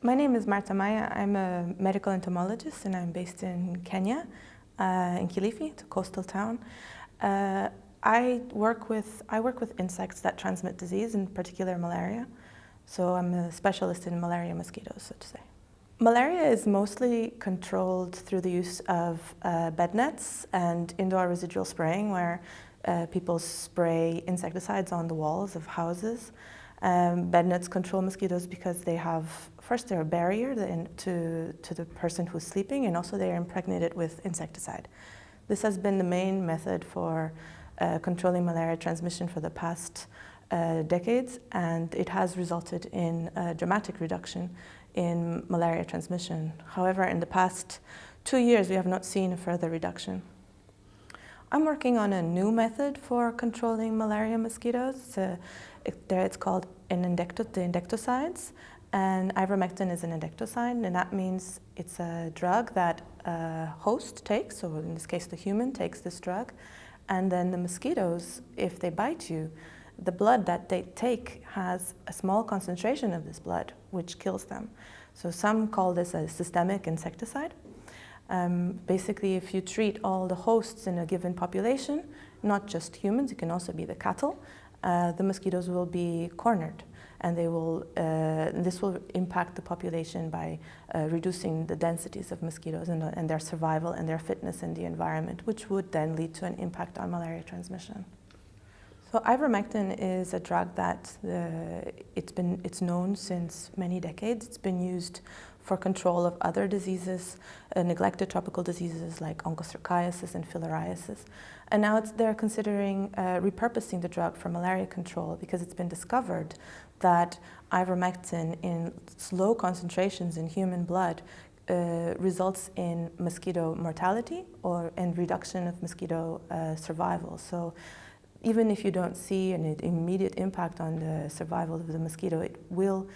My name is Marta Maia. I'm a medical entomologist and I'm based in Kenya, uh, in Kilifi, it's a coastal town. Uh, I work with I work with insects that transmit disease, in particular malaria. So I'm a specialist in malaria mosquitoes, so to say. Malaria is mostly controlled through the use of uh, bed nets and indoor residual spraying, where uh, people spray insecticides on the walls of houses. Um, bed nets control mosquitoes because they have, first they're a barrier to, to the person who's sleeping and also they are impregnated with insecticide. This has been the main method for uh, controlling malaria transmission for the past uh, decades and it has resulted in a dramatic reduction in malaria transmission. However, in the past two years we have not seen a further reduction. I'm working on a new method for controlling malaria mosquitoes. It, it's called an endecto, the endectocides, and ivermectin is an endectocide, and that means it's a drug that a host takes, so in this case the human takes this drug, and then the mosquitoes, if they bite you, the blood that they take has a small concentration of this blood, which kills them. So some call this a systemic insecticide. Um, basically, if you treat all the hosts in a given population, not just humans, it can also be the cattle, uh, the mosquitoes will be cornered and they will, uh, this will impact the population by uh, reducing the densities of mosquitoes and, and, their survival and their fitness in the environment, which would then lead to an impact on malaria transmission. So ivermectin is a drug that uh, it's been it's known since many decades. It's been used for control of other diseases, uh, neglected tropical diseases like onchocerciasis and filariasis. And now they're considering uh, repurposing the drug for malaria control because it's been discovered that ivermectin in low concentrations in human blood uh, results in mosquito mortality or in reduction of mosquito uh, survival. So even if you don't see an immediate impact on the survival of the mosquito, it will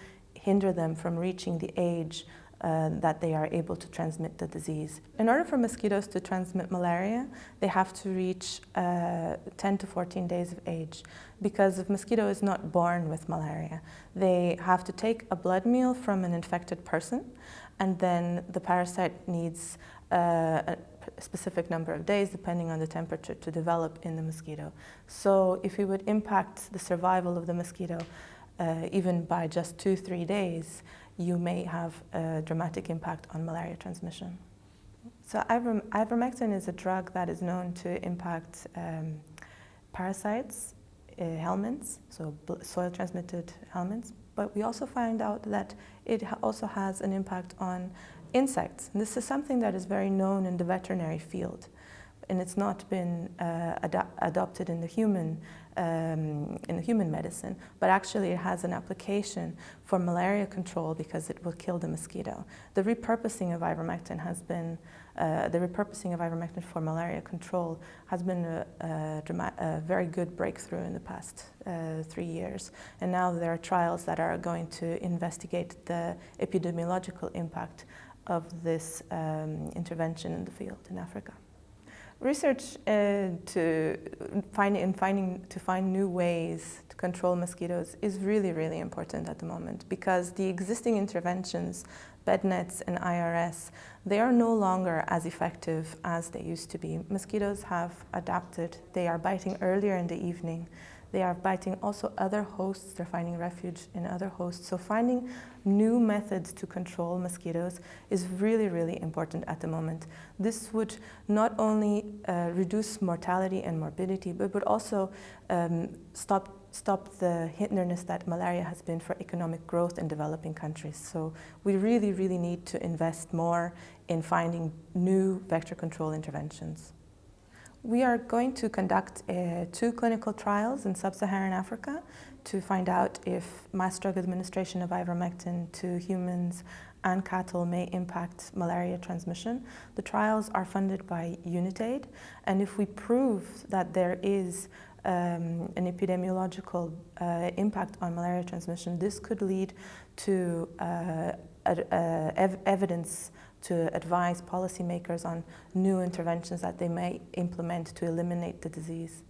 hinder them from reaching the age uh, that they are able to transmit the disease. In order for mosquitoes to transmit malaria, they have to reach uh, 10 to 14 days of age because the mosquito is not born with malaria. They have to take a blood meal from an infected person and then the parasite needs uh, a specific number of days depending on the temperature to develop in the mosquito. So if we would impact the survival of the mosquito uh, even by just two, three days, you may have a dramatic impact on malaria transmission. So ivermectin is a drug that is known to impact um, parasites, uh, helminths, so soil-transmitted helminths, but we also find out that it also has an impact on insects. And this is something that is very known in the veterinary field and it's not been uh, ad adopted in the human um, in the human medicine, but actually it has an application for malaria control because it will kill the mosquito. The repurposing of ivermectin has been uh, the repurposing of ivermectin for malaria control has been a, a, a very good breakthrough in the past uh, three years. And now there are trials that are going to investigate the epidemiological impact of this um, intervention in the field in Africa. Research uh, to find in finding to find new ways to control mosquitoes is really really important at the moment because the existing interventions, bed nets and IRS, they are no longer as effective as they used to be. Mosquitoes have adapted. They are biting earlier in the evening. They are biting also other hosts. They're finding refuge in other hosts. So finding new methods to control mosquitoes is really, really important at the moment. This would not only uh, reduce mortality and morbidity, but would also um, stop stop the hindrance that malaria has been for economic growth in developing countries. So we really, really need to invest more in finding new vector control interventions. We are going to conduct uh, two clinical trials in sub-Saharan Africa to find out if mass drug administration of ivermectin to humans and cattle may impact malaria transmission. The trials are funded by UNITAID, and if we prove that there is um, an epidemiological uh, impact on malaria transmission, this could lead to uh, ev evidence to advise policymakers on new interventions that they may implement to eliminate the disease.